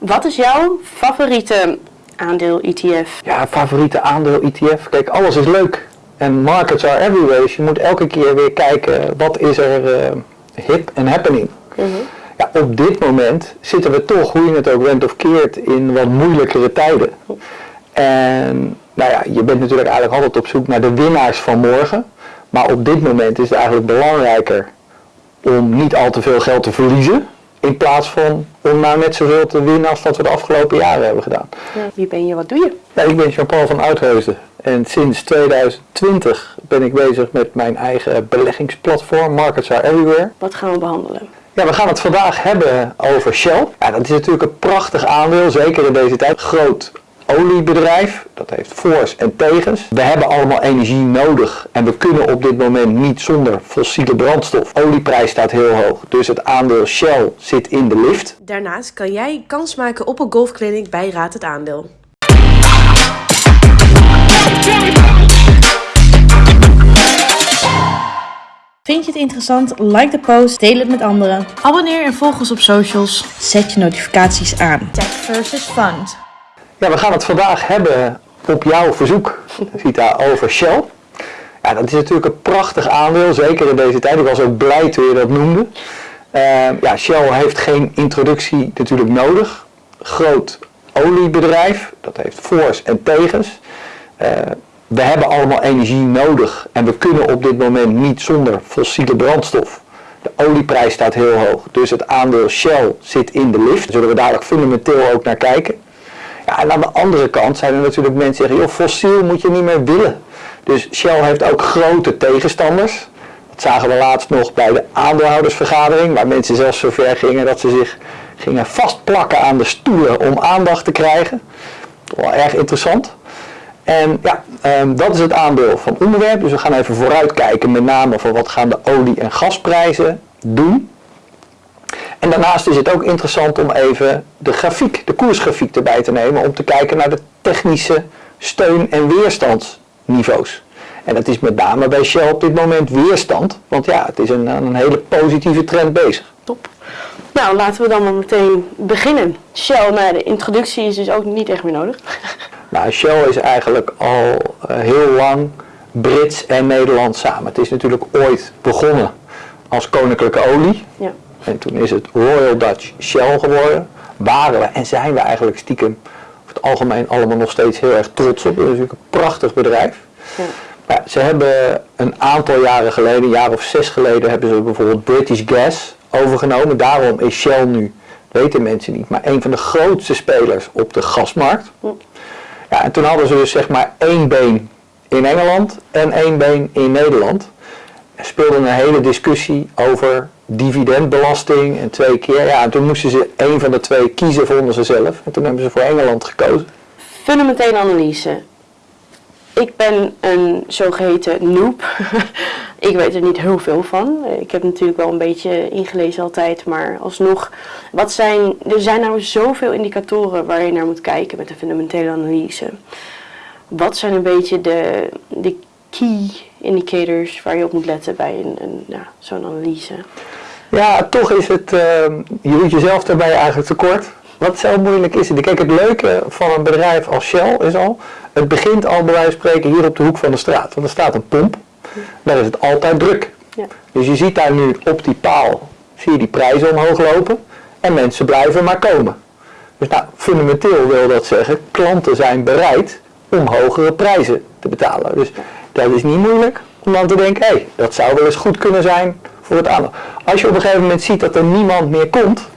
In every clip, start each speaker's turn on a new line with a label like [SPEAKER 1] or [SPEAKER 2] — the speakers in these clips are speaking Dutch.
[SPEAKER 1] Wat is jouw favoriete aandeel ETF?
[SPEAKER 2] Ja, favoriete aandeel ETF. Kijk, alles is leuk. En markets are everywhere. Dus je moet elke keer weer kijken wat is er uh, hip en happening. Ja, op dit moment zitten we toch, hoe je het ook went of keert, in wat moeilijkere tijden. En nou ja, je bent natuurlijk eigenlijk altijd op zoek naar de winnaars van morgen. Maar op dit moment is het eigenlijk belangrijker om niet al te veel geld te verliezen. In plaats van om nou net zoveel te winnen als wat we de afgelopen jaren hebben gedaan.
[SPEAKER 1] Ja, wie ben je, wat doe je?
[SPEAKER 2] Ja, ik ben Jean-Paul van Uitheusden. En sinds 2020 ben ik bezig met mijn eigen beleggingsplatform Markets Are Everywhere.
[SPEAKER 1] Wat gaan we behandelen?
[SPEAKER 2] Ja, we gaan het vandaag hebben over Shell. Ja, dat is natuurlijk een prachtig aandeel, zeker in deze tijd. Groot oliebedrijf, dat heeft voor's en tegens. We hebben allemaal energie nodig en we kunnen op dit moment niet zonder fossiele brandstof. Olieprijs staat heel hoog, dus het aandeel Shell zit in de lift.
[SPEAKER 1] Daarnaast kan jij kans maken op een golfclinic bij Raad het Aandeel. Vind je het interessant? Like de post, deel het met anderen. Abonneer en volg ons op socials. Zet je notificaties aan. Tech versus Fund.
[SPEAKER 2] Ja, we gaan het vandaag hebben op jouw verzoek, Vita, over Shell. Ja, dat is natuurlijk een prachtig aandeel, zeker in deze tijd. Ik was ook blij toen je dat noemde. Uh, ja, Shell heeft geen introductie natuurlijk nodig. Groot oliebedrijf, dat heeft voor's en tegens. Uh, we hebben allemaal energie nodig en we kunnen op dit moment niet zonder fossiele brandstof. De olieprijs staat heel hoog, dus het aandeel Shell zit in de lift. Zullen we dadelijk fundamenteel ook naar kijken. En aan de andere kant zijn er natuurlijk mensen die zeggen, joh, fossiel moet je niet meer willen. Dus Shell heeft ook grote tegenstanders. Dat zagen we laatst nog bij de aandeelhoudersvergadering, waar mensen zelfs zover gingen dat ze zich gingen vastplakken aan de stoelen om aandacht te krijgen. Wel erg interessant. En ja, um, dat is het aandeel van onderwerp. Dus we gaan even vooruitkijken met name van wat gaan de olie- en gasprijzen doen. En daarnaast is het ook interessant om even de grafiek, de koersgrafiek erbij te nemen om te kijken naar de technische steun- en weerstandsniveaus. En dat is met name bij Shell op dit moment weerstand, want ja, het is een, een hele positieve trend bezig.
[SPEAKER 1] Top. Nou, laten we dan maar meteen beginnen. Shell, nou, de introductie is dus ook niet echt meer nodig.
[SPEAKER 2] Nou, Shell is eigenlijk al uh, heel lang Brits en Nederlands samen. Het is natuurlijk ooit begonnen als koninklijke olie. Ja. En toen is het Royal Dutch Shell geworden. Waren we en zijn we eigenlijk stiekem over het algemeen allemaal nog steeds heel erg trots op. Het is natuurlijk een prachtig bedrijf. Ja. Ja, ze hebben een aantal jaren geleden, een jaar of zes geleden, hebben ze bijvoorbeeld British Gas overgenomen. Daarom is Shell nu, weten mensen niet, maar een van de grootste spelers op de gasmarkt. Ja, en toen hadden ze dus zeg maar één been in Engeland en één been in Nederland. Er speelde een hele discussie over dividendbelasting en twee keer. Ja, en toen moesten ze één van de twee kiezen, vonden ze zelf. En toen hebben ze voor Engeland gekozen.
[SPEAKER 1] Fundamentele analyse. Ik ben een zogeheten noob. ik weet er niet heel veel van. Ik heb natuurlijk wel een beetje ingelezen altijd, maar alsnog. Wat zijn, er zijn nou zoveel indicatoren waar je naar moet kijken met de fundamentele analyse. Wat zijn een beetje de, de key indicators waar je op moet letten bij een, een, ja, zo'n analyse?
[SPEAKER 2] Ja, toch is het, uh, je doet jezelf daarbij eigenlijk tekort. Wat zo moeilijk is het? Kijk, het leuke van een bedrijf als Shell is al, het begint al bij wijze van spreken hier op de hoek van de straat. Want er staat een pomp, daar is het altijd druk. Ja. Dus je ziet daar nu op die paal, zie je die prijzen omhoog lopen en mensen blijven maar komen. Dus nou, fundamenteel wil dat zeggen, klanten zijn bereid om hogere prijzen te betalen. Dus dat is niet moeilijk om dan te denken, hé, hey, dat zou wel eens goed kunnen zijn voor het aandeel. Als je op een gegeven moment ziet dat er niemand meer komt,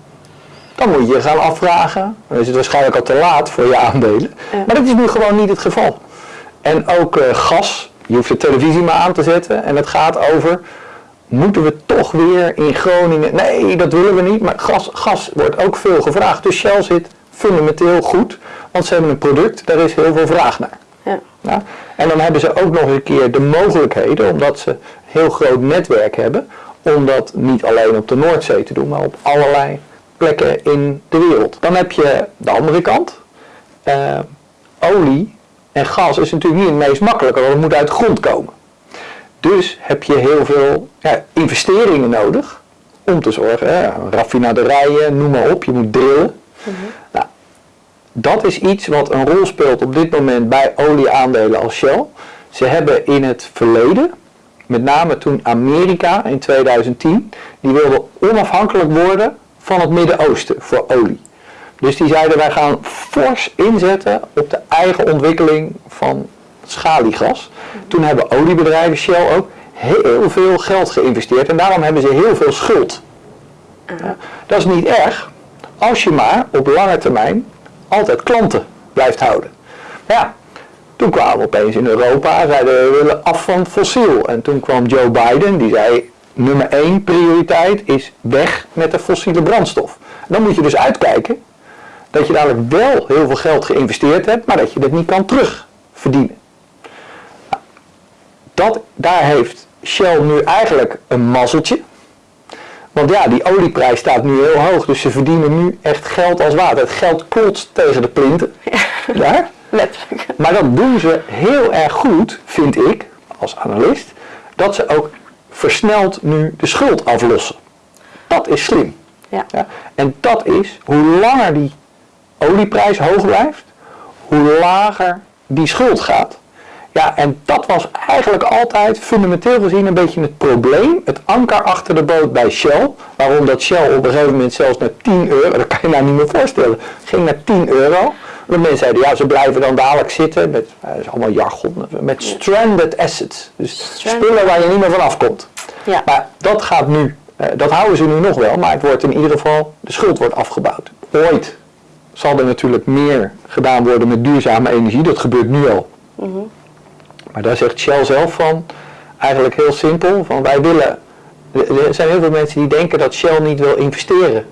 [SPEAKER 2] dan moet je je gaan afvragen. Dan is het waarschijnlijk al te laat voor je aandelen. Maar dat is nu gewoon niet het geval. En ook uh, gas, je hoeft de televisie maar aan te zetten en het gaat over, moeten we toch weer in Groningen, nee dat willen we niet, maar gas, gas wordt ook veel gevraagd. Dus Shell zit fundamenteel goed, want ze hebben een product, daar is heel veel vraag naar. Ja. Ja? En dan hebben ze ook nog een keer de mogelijkheden, omdat ze een heel groot netwerk hebben, om dat niet alleen op de Noordzee te doen, maar op allerlei plekken in de wereld. Dan heb je de andere kant. Uh, olie en gas is natuurlijk niet het meest makkelijke, want het moet uit de grond komen. Dus heb je heel veel ja, investeringen nodig om te zorgen, hè, raffinaderijen, noem maar op, je moet drillen. Mhm. nou, dat is iets wat een rol speelt op dit moment bij olieaandelen als Shell. Ze hebben in het verleden, met name toen Amerika in 2010, die wilde onafhankelijk worden van het Midden-Oosten voor olie. Dus die zeiden wij gaan fors inzetten op de eigen ontwikkeling van schaliegas. Toen hebben oliebedrijven, Shell ook, heel veel geld geïnvesteerd en daarom hebben ze heel veel schuld. Ja, dat is niet erg, als je maar op lange termijn altijd klanten blijft houden. Ja, toen kwamen we opeens in Europa, zeiden willen af van fossiel. En toen kwam Joe Biden, die zei nummer één prioriteit is weg met de fossiele brandstof. Dan moet je dus uitkijken dat je dadelijk wel heel veel geld geïnvesteerd hebt, maar dat je dat niet kan terugverdienen. Nou, dat, daar heeft Shell nu eigenlijk een mazzeltje. Want ja, die olieprijs staat nu heel hoog, dus ze verdienen nu echt geld als water. Het geld klotst tegen de plinten. Ja, daar. letterlijk. Maar dat doen ze heel erg goed, vind ik, als analist, dat ze ook versneld nu de schuld aflossen. Dat is slim. Ja. ja. En dat is, hoe langer die olieprijs hoog blijft, hoe lager die schuld gaat. Ja, en dat was eigenlijk altijd fundamenteel gezien een beetje het probleem, het anker achter de boot bij Shell. Waarom dat Shell op een gegeven moment zelfs naar 10 euro, dat kan je nou niet meer voorstellen, ging naar 10 euro. De mensen zeiden, ja, ze blijven dan dadelijk zitten met, eh, dat is allemaal jargon, met stranded assets. Dus spullen waar je niet meer van afkomt. Ja. Maar dat gaat nu, eh, dat houden ze nu nog wel, maar het wordt in ieder geval, de schuld wordt afgebouwd. Ooit zal er natuurlijk meer gedaan worden met duurzame energie, dat gebeurt nu al. Mm maar daar zegt Shell zelf van, eigenlijk heel simpel, van wij willen, er zijn heel veel mensen die denken dat Shell niet wil investeren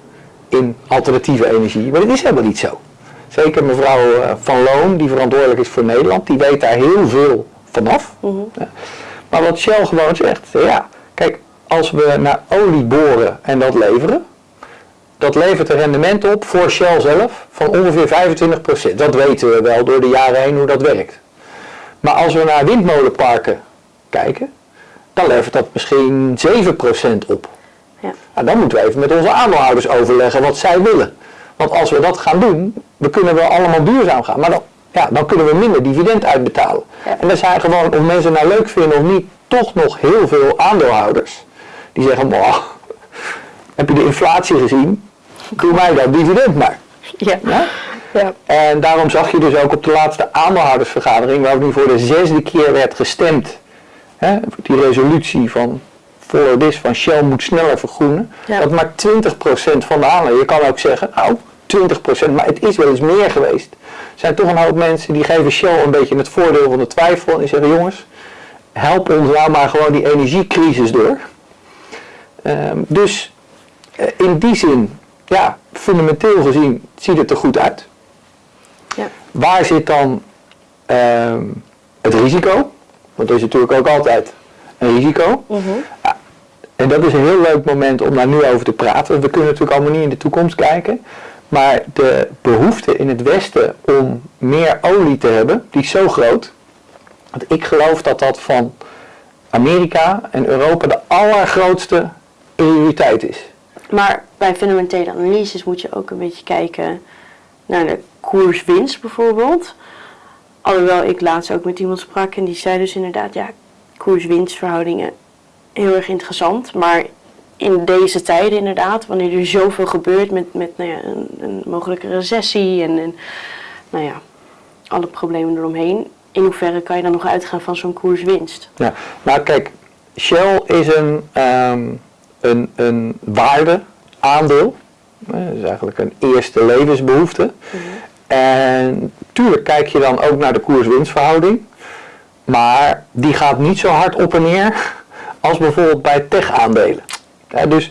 [SPEAKER 2] in alternatieve energie, maar dat is helemaal niet zo. Zeker mevrouw eh, Van Loon, die verantwoordelijk is voor Nederland, die weet daar heel veel vanaf. Mm Maar wat Shell gewoon zegt, ja, kijk, als we naar olie boren en dat leveren, dat levert een rendement op voor Shell zelf van ongeveer 25%. Dat weten we wel door de jaren heen hoe dat werkt. Maar als we naar windmolenparken kijken, dan levert dat misschien 7% op. Ja. Nou, dan moeten we even met onze aandeelhouders overleggen wat zij willen. Want als we dat gaan doen, dan kunnen we allemaal duurzaam gaan. Maar dan, ja, dan kunnen we minder dividend uitbetalen. En er zijn gewoon, of mensen nou leuk vinden of niet, toch nog heel veel aandeelhouders. Die zeggen, heb je de inflatie gezien? Doe mij dat dividend maar. Ja. ja? Ja. En daarom zag je dus ook op de laatste aandeelhoudersvergadering, waar nu voor de zesde keer werd gestemd, hè, die resolutie van voor this van Shell moet sneller vergroenen, dat maar 20% van de aandelen. Je kan ook zeggen, nou 20%, maar het is wel eens meer geweest. Er zijn toch een hoop mensen die geven Shell een beetje het voordeel van de twijfel en die zeggen jongens, help ons nou maar gewoon die energiecrisis door. Ehm, dus eh, in die zin, ja, fundamenteel gezien ziet het er goed uit. Waar zit dan ehm, het risico? Want er is natuurlijk ook altijd een risico. Mhm. ja, en dat is een heel leuk moment om daar nu over te praten. We kunnen natuurlijk allemaal niet in de toekomst kijken. Maar de behoefte in het Westen om meer olie te hebben, die is zo groot. Want ik geloof dat dat van Amerika en Europa de allergrootste prioriteit is.
[SPEAKER 1] Maar bij fundamentele analyses moet je ook een beetje kijken naar de koerswinst bijvoorbeeld. Alhoewel ik laatst ook met iemand sprak en die zei dus inderdaad, ja, koers-winstverhoudingen heel erg interessant. Maar in deze tijden inderdaad, wanneer er zoveel gebeurt met, met nou ja, een, een mogelijke recessie en, en nou ja, alle problemen eromheen. In hoeverre kan je dan nog uitgaan van zo'n koerswinst?
[SPEAKER 2] Ja, nou kijk, Shell is een, um, een, een waardeaandeel. Dat is eigenlijk een eerste levensbehoefte. Mhm. En tuurlijk kijk je dan ook naar de koers-winstverhouding. Maar die gaat niet zo hard op en neer als bijvoorbeeld bij tech-aandelen. dus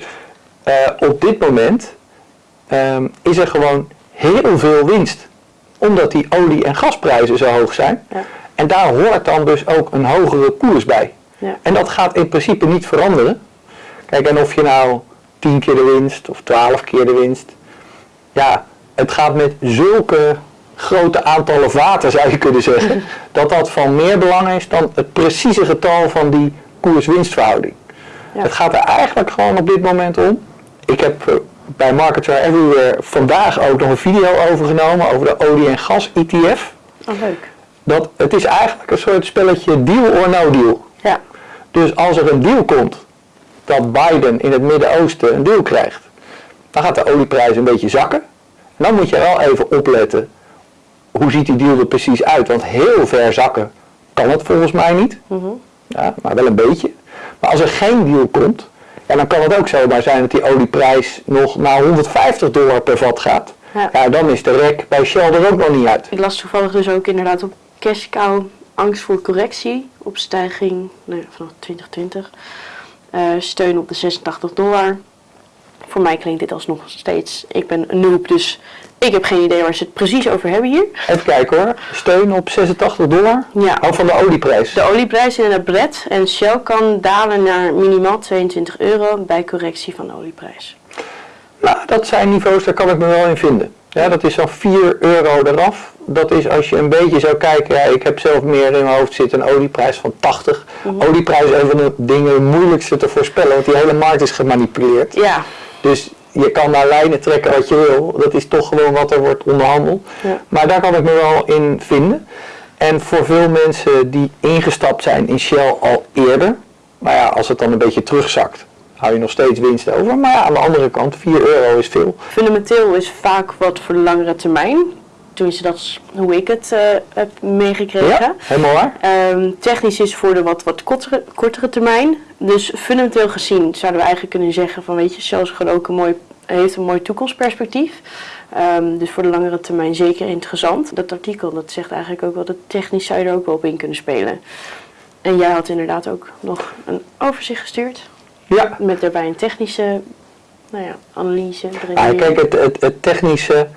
[SPEAKER 2] uh, op dit moment um, is er gewoon heel veel winst. Omdat die olie- en gasprijzen zo hoog zijn. Ja. En daar hoort dan dus ook een hogere koers bij. Ja. En dat gaat in principe niet veranderen. Kijk, en of je nou 10 keer de winst of 12 keer de winst. Ja, het gaat met zulke grote aantallen vaten, zou je kunnen zeggen, dat dat van meer belang is dan het precieze getal van die koers-winstverhouding. Het gaat er eigenlijk gewoon op dit moment om. Ik heb eh, bij Markets Are Everywhere vandaag ook nog een video over genomen over de olie- en gas-ETF.
[SPEAKER 1] Oh, leuk.
[SPEAKER 2] Dat, het is eigenlijk een soort spelletje deal or no deal.
[SPEAKER 1] Ja.
[SPEAKER 2] Dus als er een deal komt dat Biden in het Midden-Oosten een deal krijgt, dan gaat de olieprijs een beetje zakken. Dan moet je wel even opletten, hoe ziet die deal er precies uit? Want heel ver zakken kan het volgens mij niet.
[SPEAKER 1] Mhm.
[SPEAKER 2] Ja, maar wel een beetje. Maar als er geen deal komt, ja, dan kan het ook zomaar zijn dat die olieprijs nog naar 150 dollar per vat gaat.
[SPEAKER 1] Ja.
[SPEAKER 2] Ja, dan is de rek bij Shell er ook nog niet uit.
[SPEAKER 1] Ik las toevallig dus ook inderdaad op cash cow angst voor correctie op stijging nou ja, vanaf 2020. Eh, steun op de 86 dollar. Voor mij klinkt dit alsnog steeds, ik ben een noob, dus ik heb geen idee waar ze het precies over hebben hier.
[SPEAKER 2] Even kijken hoor, steun op 86 dollar.
[SPEAKER 1] Ja.
[SPEAKER 2] Oh, van de olieprijs.
[SPEAKER 1] De olieprijs in het bred en Shell kan dalen naar minimaal 22 euro bij correctie van de olieprijs.
[SPEAKER 2] Nou, dat zijn niveaus, daar kan ik me wel in vinden. Ja, dat is zo'n 4 euro eraf. Dat is als je een beetje zou kijken, ja, ik heb zelf meer in mijn hoofd zitten, een olieprijs van 80. Olieprijs is een van de dingen moeilijkste te voorspellen, want die hele markt is gemanipuleerd.
[SPEAKER 1] Ja,
[SPEAKER 2] Dus je kan naar lijnen trekken wat je wil. Dat is toch gewoon wat er wordt onderhandeld.
[SPEAKER 1] Ja.
[SPEAKER 2] Maar daar kan ik me wel in vinden. En voor veel mensen die ingestapt zijn in Shell al eerder. Maar ja, als het dan een beetje terugzakt, hou je nog steeds winst over. Maar ja, aan de andere kant, 4 euro is veel.
[SPEAKER 1] fundamenteel is vaak wat voor de langere termijn. Tenminste, dat is hoe ik het eh, heb meegekregen.
[SPEAKER 2] Ja, helemaal waar.
[SPEAKER 1] Ehm, technisch is voor de wat, wat kortere, kortere termijn. Dus fundamenteel gezien zouden we eigenlijk kunnen zeggen van weet je, is gewoon ook een mooi, heeft een mooi toekomstperspectief. Ehm, dus voor de langere termijn zeker interessant. Dat artikel dat zegt eigenlijk ook wel dat technisch zou je er ook wel op in kunnen spelen. En jij had inderdaad ook nog een overzicht gestuurd.
[SPEAKER 2] Ja,
[SPEAKER 1] Met daarbij een technische nou ja, analyse.
[SPEAKER 2] Ja,
[SPEAKER 1] erin.
[SPEAKER 2] kijk, het, het, het technische.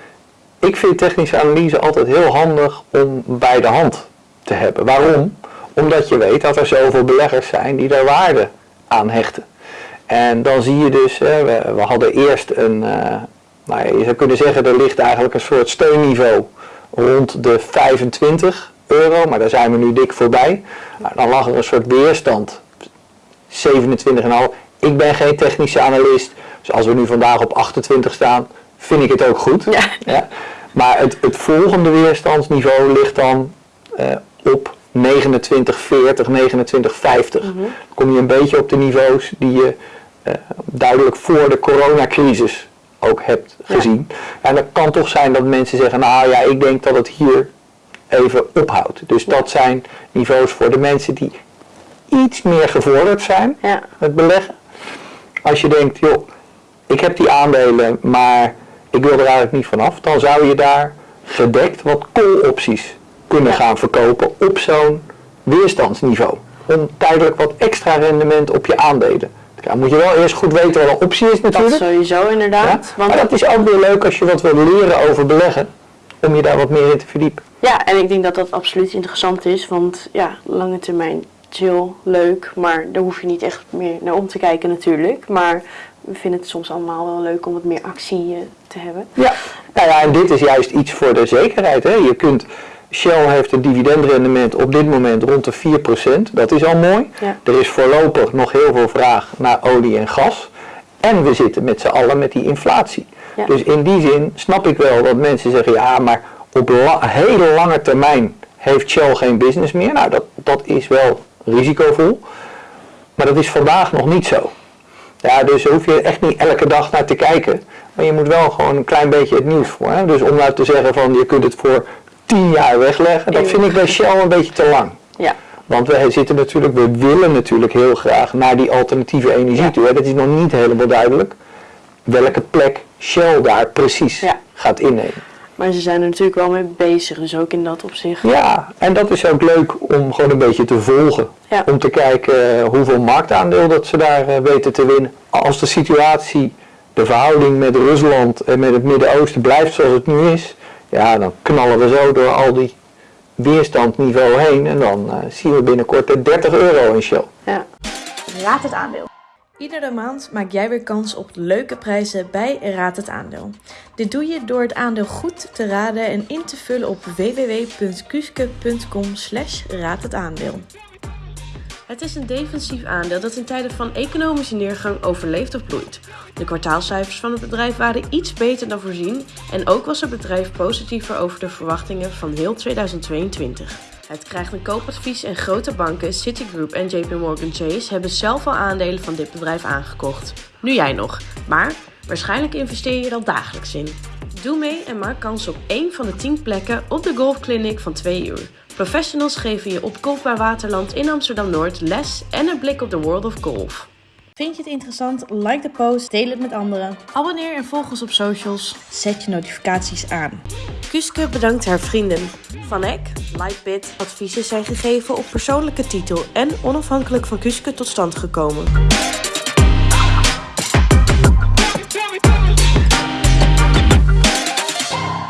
[SPEAKER 2] Ik vind technische analyse altijd heel handig om bij de hand te hebben. Waarom? Omdat je weet dat er zoveel beleggers zijn die daar waarde aan hechten. En dan zie je dus, we, hadden eerst een, eh, nou ja, je zou kunnen zeggen, er ligt eigenlijk een soort steunniveau rond de 25 euro, maar daar zijn we nu dik voorbij. Nou, dan lag er een soort weerstand 27,5. Ik ben geen technische analist, dus als we nu vandaag op 28 staan, vind ik het ook goed.
[SPEAKER 1] Ja.
[SPEAKER 2] Maar het, het volgende weerstandsniveau ligt dan eh, op 29,40, 29,50. Dan kom je een beetje op de niveaus die je eh, duidelijk voor de coronacrisis ook hebt
[SPEAKER 1] Ja.
[SPEAKER 2] gezien. En het kan toch zijn dat mensen zeggen, nou ja, ik denk dat het hier even ophoudt. Dus dat zijn niveaus voor de mensen die iets meer gevorderd zijn
[SPEAKER 1] Ja.
[SPEAKER 2] met beleggen. Als je denkt, joh, ik heb die aandelen, maar ik wil er eigenlijk niet vanaf, dan zou je daar gedekt wat call-opties kunnen gaan verkopen op zo'n weerstandsniveau. Om tijdelijk wat extra rendement op je aandelen. Dan moet je wel eerst goed weten wat een optie is
[SPEAKER 1] Dat
[SPEAKER 2] natuurlijk.
[SPEAKER 1] sowieso
[SPEAKER 2] Ja,
[SPEAKER 1] inderdaad. Want,
[SPEAKER 2] Maar dat is ook weer leuk als je wat wil leren over beleggen, om je daar wat meer in te verdiepen.
[SPEAKER 1] ja, en ik denk dat dat absoluut interessant is. Want ja, lange termijn chill, leuk. Maar daar hoef je niet echt meer naar om te kijken natuurlijk. Maar we vinden het soms allemaal wel leuk om wat meer actie eh, te hebben.
[SPEAKER 2] Ja, nou ja, en dit is juist iets voor de zekerheid. Hè. Je kunt, Shell heeft een dividendrendement op dit moment rond de 4%. Dat is al mooi.
[SPEAKER 1] Ja.
[SPEAKER 2] Er is voorlopig nog heel veel vraag naar olie en gas. En we zitten met z'n allen met die inflatie.
[SPEAKER 1] Ja.
[SPEAKER 2] Dus in die zin snap ik wel dat mensen zeggen, ja, maar op la- hele lange termijn heeft Shell geen business meer. Nou, dat, dat is wel risicovol. Maar dat is vandaag nog niet zo. Ja, dus daar hoef je echt niet elke dag naar te kijken. Maar je moet wel gewoon een klein beetje het nieuws voor. Hè? Dus om nou te zeggen van je kunt het voor 10 jaar wegleggen, dat vind ik bij Shell een beetje te lang.
[SPEAKER 1] Ja,
[SPEAKER 2] Want we zitten natuurlijk, we willen natuurlijk heel graag naar die alternatieve energie
[SPEAKER 1] Ja.
[SPEAKER 2] toe. Hè? Dat is nog niet helemaal duidelijk welke plek Shell daar precies
[SPEAKER 1] Ja.
[SPEAKER 2] gaat innemen.
[SPEAKER 1] Maar ze zijn er natuurlijk wel mee bezig. Dus ook in dat opzicht.
[SPEAKER 2] Ja, en dat is ook leuk om gewoon een beetje te volgen.
[SPEAKER 1] Ja.
[SPEAKER 2] Om te kijken eh, hoeveel marktaandeel dat ze daar eh, weten te winnen. Als de situatie, de verhouding met Rusland en met het Midden-Oosten blijft zoals het nu is. Ja, dan knallen we zo door al die weerstandniveau heen. En dan eh, zien we binnenkort de 30 euro in Shell.
[SPEAKER 1] Ja.
[SPEAKER 3] Raad het aandeel.
[SPEAKER 4] Iedere maand maak jij weer kans op leuke prijzen bij Raad het Aandeel. Dit doe je door het aandeel goed te raden en in te vullen op www.kuske.com slash raad het aandeel.
[SPEAKER 1] Het is een defensief aandeel dat in tijden van economische neergang overleeft of bloeit. De kwartaalcijfers van het bedrijf waren iets beter dan voorzien en ook was het bedrijf positiever over de verwachtingen van heel 2022. Het krijgt een koopadvies en grote banken, Citigroup en JP Morgan Chase hebben zelf al aandelen van dit bedrijf aangekocht. Nu jij nog, maar waarschijnlijk investeer je er dagelijks in. Doe mee en maak kans op één van de 10 plekken op de golfclinic van 2 uur. Professionals geven je op Golfbaar Waterland in Amsterdam-Noord les en een blik op de world of golf.
[SPEAKER 4] Vind je het interessant? Like de post, deel het met anderen. Abonneer en volg ons op socials. Zet je notificaties aan.
[SPEAKER 1] Kuske bedankt haar vrienden. Van Eck, Lightbit, adviezen zijn gegeven op persoonlijke titel en onafhankelijk van Kuske tot stand gekomen.